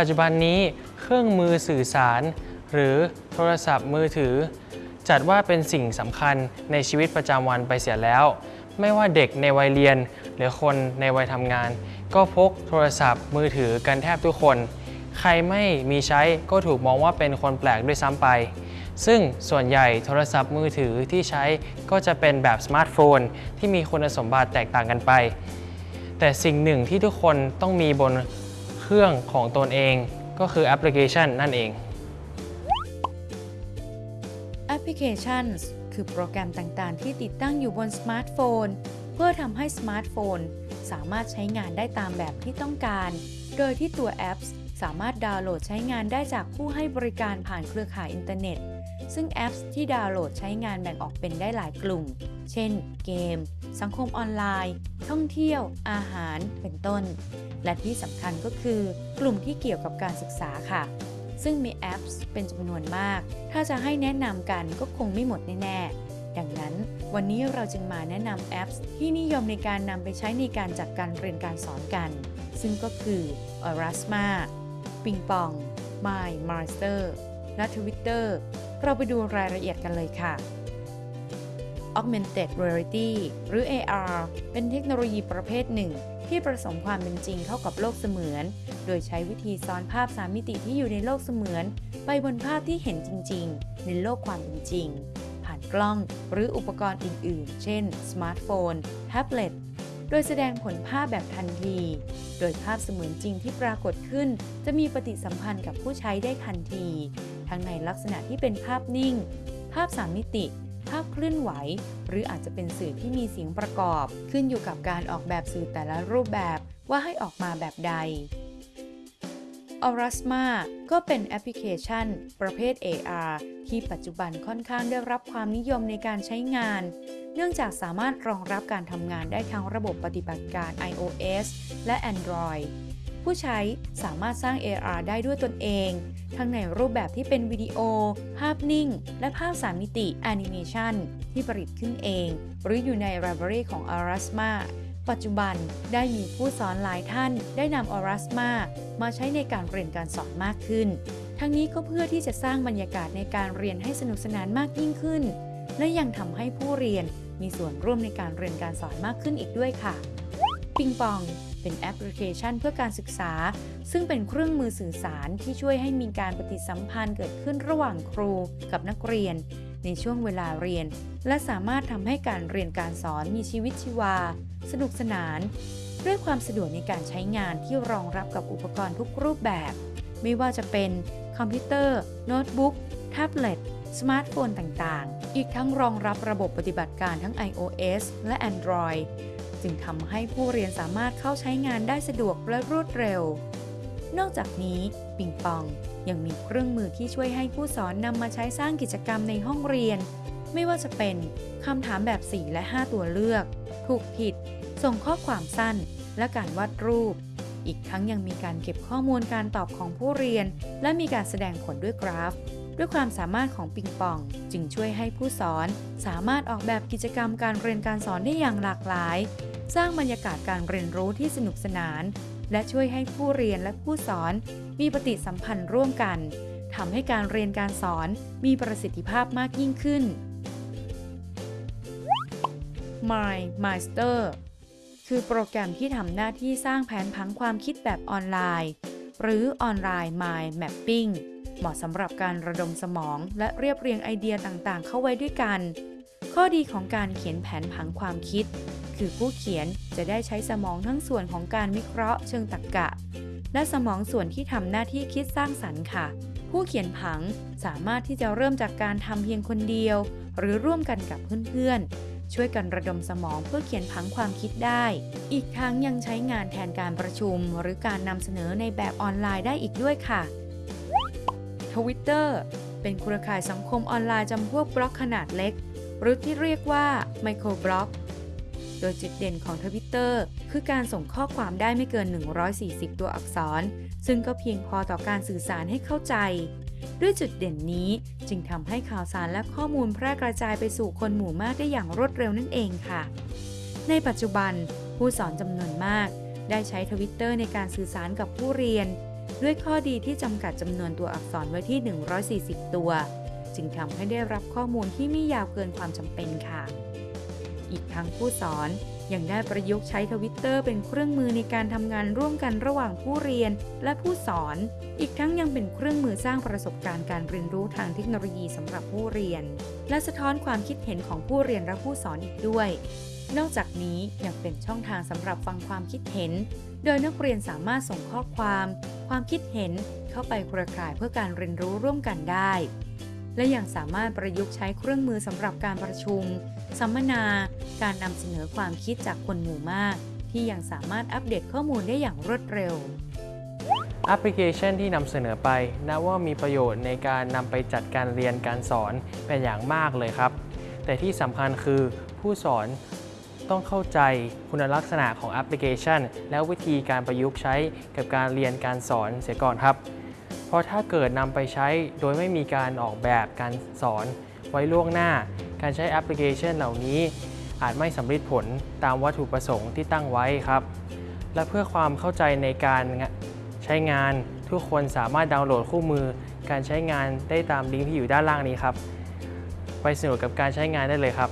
ปัจจุบันนี้เครื่องมือสื่อสาร หรือโทรศัพท์มือถือ จัดว่าเป็นสิ่งสำคัญในชีวิตประจำวันไปเสียแล้ว ไม่ว่าเด็กในวัยเรียน หรือคนในวัยทำงาน ก็พกโทรศัพท์มือถือกันแทบทุกคน ใครไม่มีใช้ก็ถูกมองว่าเป็นคนแปลกด้วยซ้ำไปซึ่งส่วนใหญ่โทรศัพท์มือถือที่ใช้ก็จะเป็นแบบสมาร์ทโฟน ที่มีคุณสมบัติแตกต่างกันไป แต่สิ่งหนึ่งที่ทุกคนต้องมีบนเครื่องของตนเองก็คือแอปพลิเคชันนั่นเองแอปพลิเคชันคือโปรแกรมต่างๆ ที่ติดตั้งอยู่บนสมาร์ทโฟน เพื่อทำให้สมาร์ทโฟน สามารถใช้งานได้ตามแบบที่ต้องการ โดยที่ตัวแอปสามารถดาวน์โหลดใช้งานได้จากผู้ให้บริการผ่านเครือข่ายอินเทอร์เน็ต ซึ่งแอปที่ดาวน์โหลดใช้งานแบ่งออกเป็นได้หลายกลุ่ม เช่น เกม สังคมออนไลน์ ท่องเที่ยว อาหาร เป็นต้น และที่สำคัญก็คือกลุ่มที่เกี่ยวกับการศึกษาค่ะ ซึ่งมีแอปเป็นจำนวนมาก ถ้าจะให้แนะนำกันก็คงไม่หมดแน่ๆ ดังนั้นวันนี้เราจึงมาแนะนำแอปที่นิยมในการนำไปใช้ในการจัดการเรียนการสอนกัน ซึ่งก็คือ Erasma ปิงปอง My Master และ Twitter เราไปดูรายละเอียดกันเลยค่ะ Augmented Reality หรือ AR เป็นเทคโนโลยีประเภทหนึ่ง ที่ผสมความเป็นจริงเข้ากับโลกเสมือน โดยใช้วิธีซ้อนภาพสามมิติที่อยู่ในโลกเสมือน ไปบนภาพที่เห็นจริง ๆ ในโลกความเป็นจริง ผ่านกล้องหรืออุปกรณ์อื่น ๆ เช่น สมาร์ทโฟน แท็บเล็ต โดยแสดงผลภาพแบบทันที โดยภาพเสมือนจริงที่ปรากฏขึ้น จะมีปฏิสัมพันธ์กับผู้ใช้ได้ทันที ทั้งในลักษณะที่เป็นภาพนิ่ง ภาพสามมิติ ภาพเคลื่อนไหว หรืออาจจะเป็นสื่อที่มีเสียงประกอบ ขึ้นอยู่กับการออกแบบสื่อแต่ละรูปแบบว่าให้ออกมาแบบใด Aurasma ก็เป็นแอปพลิเคชัน ประเภท AR ที่ปัจจุบันค่อนข้างได้รับความนิยมในการใช้งาน เนื่องจากสามารถรองรับการทำงานได้ทั้งระบบปฏิบัติการ iOS และ Android ผู้ใช้สามารถสร้าง AR ได้ด้วยตนเอง ทั้งในรูปแบบที่เป็นวิดีโอ ภาพนิ่ง และภาพสามมิติแอนิเมชันที่ผลิตขึ้นเอง หรืออยู่ใน Library ของ Arasma ปัจจุบันได้มีผู้สอนหลายท่านได้นำ Arasma มาใช้ในการเรียนการสอนมากขึ้น ทั้งนี้ก็เพื่อที่จะสร้างบรรยากาศในการเรียนให้สนุกสนานมากยิ่งขึ้น และยังทำให้ผู้เรียนมีส่วนร่วมในการเรียนการสอนมากขึ้นอีกด้วยค่ะ ปิงปอง เป็นแอปพลิเคชันเพื่อการศึกษา ซึ่งเป็นเครื่องมือสื่อสารที่ช่วยให้มีการปฏิสัมพันธ์เกิดขึ้นระหว่างครูกับนักเรียน ในช่วงเวลาเรียน และสามารถทำให้การเรียนการสอนมีชีวิตชีวา สนุกสนาน ด้วยความสะดวกในการใช้งานที่รองรับกับอุปกรณ์ทุกรูปแบบ ไม่ว่าจะเป็นคอมพิวเตอร์ โน้ตบุ๊กแท็บเล็ตสมาร์ทโฟนต่าง ๆ อีกทั้งรองรับระบบปฏิบัติการทั้ง iOS และ Android จึงทำให้ผู้เรียนสามารถเข้าใช้งานได้สะดวกและรวดเร็ว นอกจากนี้ปิงปองยังมีเครื่องมือที่ช่วยให้ผู้สอนนำมาใช้สร้างกิจกรรมในห้องเรียน ไม่ว่าจะเป็นคำถามแบบ 4 และ 5 ตัวเลือก ถูกผิด ส่งข้อความสั้น และการวาดรูป อีกทั้งยังมีการเก็บข้อมูลการตอบของผู้เรียน และมีการแสดงผลด้วยกราฟ ด้วยความสามารถของปิงปอง จึงช่วยให้ผู้สอน สามารถออกแบบกิจกรรมการเรียนการสอนได้อย่างหลากหลาย สร้างบรรยากาศการเรียนรู้ที่สนุกสนาน และช่วยให้ผู้เรียนและผู้สอน มีปฏิสัมพันธ์ร่วมกันทำให้การเรียนการสอนมีประสิทธิภาพมากยิ่งขึ้น My Master คือโปรแกรมที่ทำหน้าที่สร้างแผนผังความคิดแบบออนไลน์ หรือออนไลน์ Mind Mapping เหมาะสำหรับการระดมสมอง และเรียบเรียงไอเดียต่างๆ เข้าไว้ด้วยกัน ข้อดีของการเขียนแผนผังความคิด คือผู้เขียนจะได้ใช้สมองทั้งส่วนของการวิเคราะห์เชิงตรรกะ และสมองส่วนที่ทำหน้าที่คิดสร้างสรรค์ค่ะ ผู้เขียนผังสามารถที่จะเริ่มจากการทำเพียงคนเดียว หรือร่วมกันกับเพื่อนๆ ช่วยกันระดมสมองเพื่อเขียนผังความคิดได้ อีกทั้งยังใช้งานแทนการประชุม หรือการนำเสนอในแบบออนไลน์ได้อีกด้วยค่ะ Twitter เป็นเครือข่ายสังคมออนไลน์จำพวกบล็อกขนาดเล็ก หรือที่เรียกว่าไมโครบล็อก โดยจุดเด่นของ Twitter คือการส่งข้อความได้ไม่เกิน 140 ตัวอักษร ซึ่งก็เพียงพอต่อการสื่อสารให้เข้าใจ ด้วยจุดเด่นนี้จึงทำให้ข่าวสารและข้อมูลแพร่กระจายไปสู่คนหมู่มากได้อย่างรวดเร็วนั่นเองค่ะ ในปัจจุบันผู้สอนจำนวนมาก ได้ใช้ทวิตเตอร์ในการสื่อสารกับผู้เรียน ด้วยข้อดีที่จำกัดจำนวนตัวอักษรไว้ที่ 140 ตัว จึงทำให้ได้รับข้อมูลที่ไม่ยาวเกินความจำเป็นค่ะ อีกทั้งผู้สอนยังได้ประยุกต์ใช้ทวิตเตอร์เป็นเครื่องมือในการทำงานร่วมกันระหว่างผู้เรียนและผู้สอน อีกทั้งยังเป็นเครื่องมือสร้างประสบการณ์การเรียนรู้ทางเทคโนโลยีสำหรับผู้เรียน และสะท้อนความคิดเห็นของผู้เรียนและผู้สอนอีกด้วย นอกจากนี้ยังเป็นช่องทางสำหรับฟังความคิดเห็น โดยนักเรียนสามารถส่งข้อความ ความคิดเห็นเข้าไปเครือข่ายเพื่อการเรียนรู้ร่วมกันได้ และยังสามารถประยุกต์ใช้เครื่องมือสำหรับการประชุม สัมมนา การนำเสนอความคิดจากคนหมู่มาก ที่ยังสามารถอัปเดตข้อมูลได้อย่างรวดเร็วแอปพลิเคชันที่นำเสนอไปนับว่ามีประโยชน์ในการนำไปจัดการเรียนการสอนเป็นอย่างมากเลยครับ แต่ที่สำคัญคือผู้สอนต้องเข้าใจคุณลักษณะของแอปพลิเคชัน และวิธีการประยุกต์ใช้กับการเรียนการสอนเสียก่อนครับ เพราะถ้าเกิดนำไปใช้โดยไม่มีการออกแบบการสอนไว้ล่วงหน้า การใช้แอปพลิเคชันเหล่านี้ อาจไม่สำเร็จผลตามวัตถุประสงค์ที่ตั้งไว้ครับ และเพื่อความเข้าใจในการใช้งานทุกคนสามารถดาวน์โหลดคู่มือ การใช้งานได้ตามลิงก์ที่อยู่ด้านล่างนี้ครับ ไปสนุกกับการใช้งานได้เลยครับ